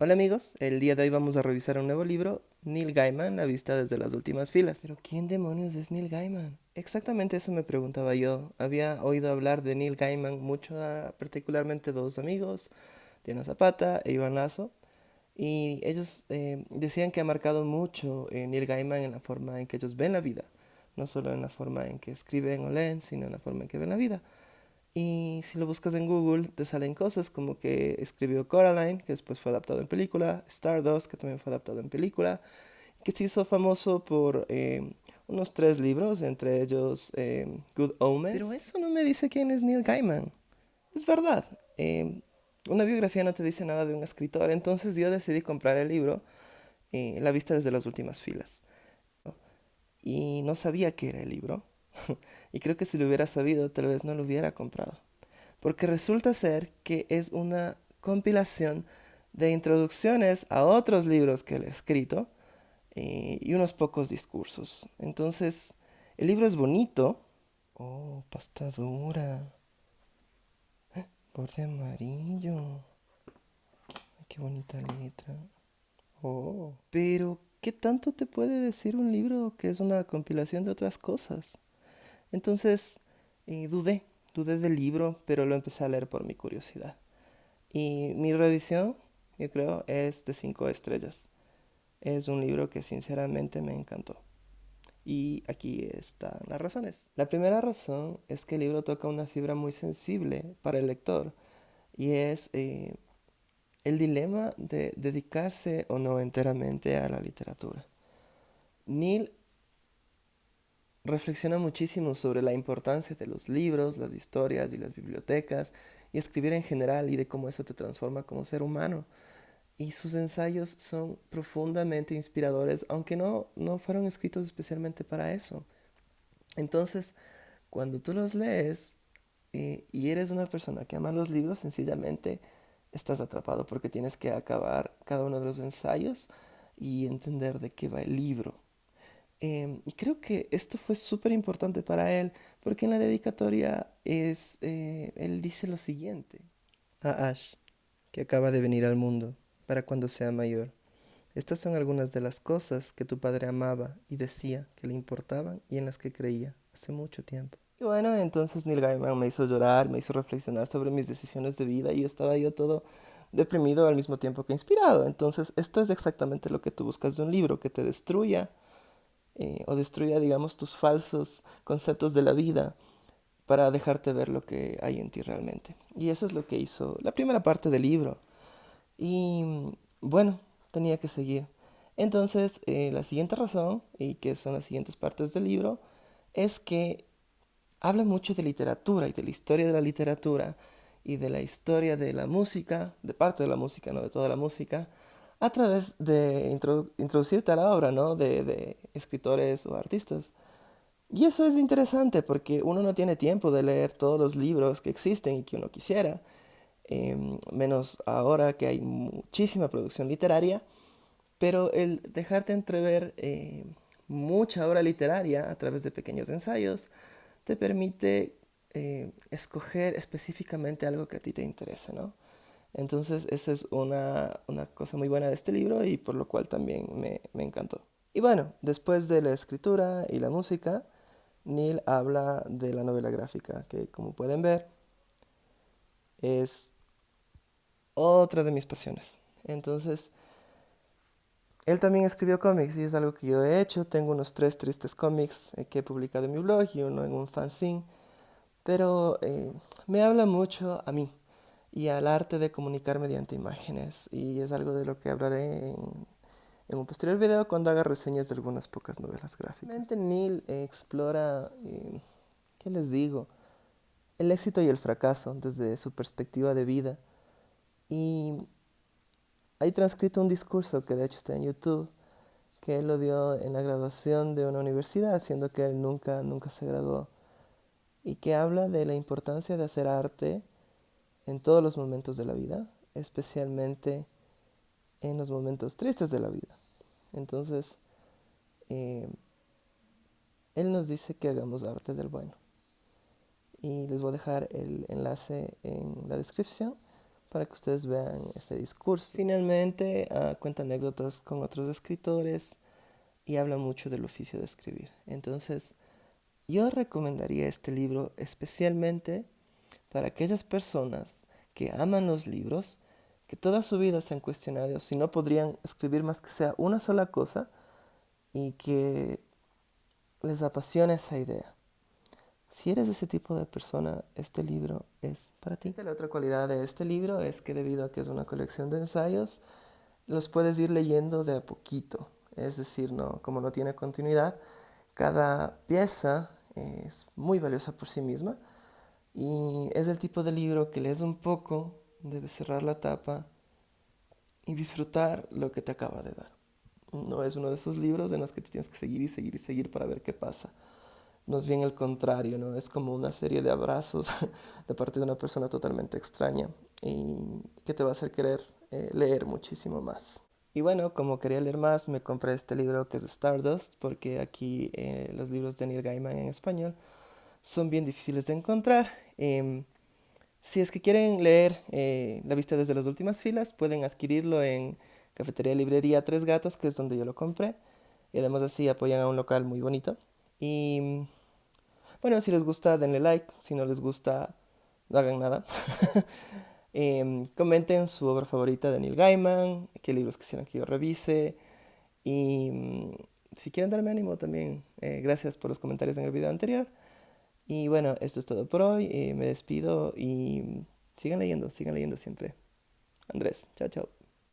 Hola amigos, el día de hoy vamos a revisar un nuevo libro, Neil Gaiman, La vista desde las últimas filas. Pero ¿quién demonios es Neil Gaiman? Exactamente eso me preguntaba yo. Había oído hablar de Neil Gaiman mucho a particularmente dos amigos, Diana Zapata e Iván Lazo, y ellos eh, decían que ha marcado mucho eh, Neil Gaiman en la forma en que ellos ven la vida, no solo en la forma en que escriben o leen, sino en la forma en que ven la vida. Y si lo buscas en Google, te salen cosas como que escribió Coraline, que después fue adaptado en película, Stardust, que también fue adaptado en película, que se hizo famoso por eh, unos tres libros, entre ellos eh, Good Omens. Pero eso no me dice quién es Neil Gaiman. Es verdad, eh, una biografía no te dice nada de un escritor, entonces yo decidí comprar el libro La vista desde las últimas filas. Y no sabía qué era el libro. y creo que si lo hubiera sabido, tal vez no lo hubiera comprado. Porque resulta ser que es una compilación de introducciones a otros libros que él ha escrito eh, y unos pocos discursos. Entonces, el libro es bonito. Oh, pasta dura. Borde amarillo. qué bonita letra. Oh. Pero, ¿qué tanto te puede decir un libro que es una compilación de otras cosas? Entonces eh, dudé, dudé del libro, pero lo empecé a leer por mi curiosidad. Y mi revisión, yo creo, es de cinco estrellas. Es un libro que sinceramente me encantó. Y aquí están las razones. La primera razón es que el libro toca una fibra muy sensible para el lector y es eh, el dilema de dedicarse o no enteramente a la literatura. Neil reflexiona muchísimo sobre la importancia de los libros, las historias y las bibliotecas y escribir en general y de cómo eso te transforma como ser humano. Y sus ensayos son profundamente inspiradores, aunque no, no fueron escritos especialmente para eso. Entonces, cuando tú los lees eh, y eres una persona que ama los libros, sencillamente estás atrapado porque tienes que acabar cada uno de los ensayos y entender de qué va el libro. Em, y creo que esto fue súper importante para él, porque en la dedicatoria es, eh, él dice lo siguiente. A Ash, que acaba de venir al mundo, para cuando sea mayor. Estas son algunas de las cosas que tu padre amaba y decía que le importaban y en las que creía hace mucho tiempo. Y bueno, entonces Neil Gaiman me hizo llorar, me hizo reflexionar sobre mis decisiones de vida y estaba yo todo deprimido al mismo tiempo que inspirado. Entonces, esto es exactamente lo que tú buscas de un libro, que te destruya eh, o destruya, digamos, tus falsos conceptos de la vida para dejarte ver lo que hay en ti realmente. Y eso es lo que hizo la primera parte del libro. Y bueno, tenía que seguir. Entonces, eh, la siguiente razón, y que son las siguientes partes del libro, es que habla mucho de literatura y de la historia de la literatura y de la historia de la música, de parte de la música, no de toda la música, a través de introducirte a la obra, ¿no? De, escritores o artistas. Y eso es interesante porque uno no tiene tiempo de leer todos los libros que existen y que uno quisiera, em, menos ahora que hay muchísima producción literaria, pero el dejarte entrever eh, mucha obra literaria a través de pequeños ensayos te permite eh, escoger específicamente algo que a ti te interese, ¿no? Entonces esa es una, cosa muy buena de este libro y por lo cual también me, me encantó. Y bueno, después de la escritura y la música, Neil habla de la novela gráfica, que como pueden ver es otra de mis pasiones. Entonces, él también escribió cómics y es algo que yo he hecho. Tengo unos tres tristes cómics eh, que he publicado en mi blog y uno en un fanzine. Pero eh, me habla mucho a mí y al arte de comunicar mediante imágenes. Y es algo de lo que hablaré en, un posterior video cuando haga reseñas de algunas pocas novelas gráficas. Neil explora, eh, ¿qué les digo? El éxito y el fracaso desde su perspectiva de vida. Y hay transcrito un discurso que de hecho está en YouTube, que él lo dio en la graduación de una universidad, siendo que él nunca, nunca se graduó, y que habla de la importancia de hacer arte en todos los momentos de la vida, especialmente en los momentos tristes de la vida. Entonces, eh, Él nos dice que hagamos arte del bueno. Y les voy a dejar el enlace en la descripción para que ustedes vean ese discurso. Finalmente, uh, cuenta anécdotas con otros escritores y habla mucho del oficio de escribir. Entonces, yo recomendaría este libro especialmente para aquellas personas que aman los libros, que toda su vida se han cuestionado si no podrían escribir más que sea una sola cosa y que les apasiona esa idea. Si eres ese tipo de persona, este libro es para ti. La otra cualidad de este libro es que debido a que es una colección de ensayos, los puedes ir leyendo de a poquito. Es decir, no, como no tiene continuidad, cada pieza es muy valiosa por sí misma y es el tipo de libro que lees un poco, debes cerrar la tapa y disfrutar lo que te acaba de dar. No es uno de esos libros en los que tú tienes que seguir y seguir y seguir para ver qué pasa. No es bien el contrario, ¿no? Es como una serie de abrazos de parte de una persona totalmente extraña y que te va a hacer querer eh, leer muchísimo más. Y bueno, como quería leer más, me compré este libro que es Stardust, porque aquí eh, los libros de Neil Gaiman en español son bien difíciles de encontrar. Em, si es que quieren leer eh, La vista desde las últimas filas, pueden adquirirlo en Cafetería Librería Tres Gatos, que es donde yo lo compré. Y además así apoyan a un local muy bonito. Y bueno, si les gusta, denle like. Si no les gusta, no hagan nada. Em, comenten su obra favorita de Neil Gaiman, qué libros quisieran que yo revise. Y mm, si quieren darme ánimo también, eh, gracias por los comentarios en el video anterior. Y bueno, esto es todo por hoy. Eh, me despido y sigan leyendo, sigan leyendo siempre. Andrés, chao, chao.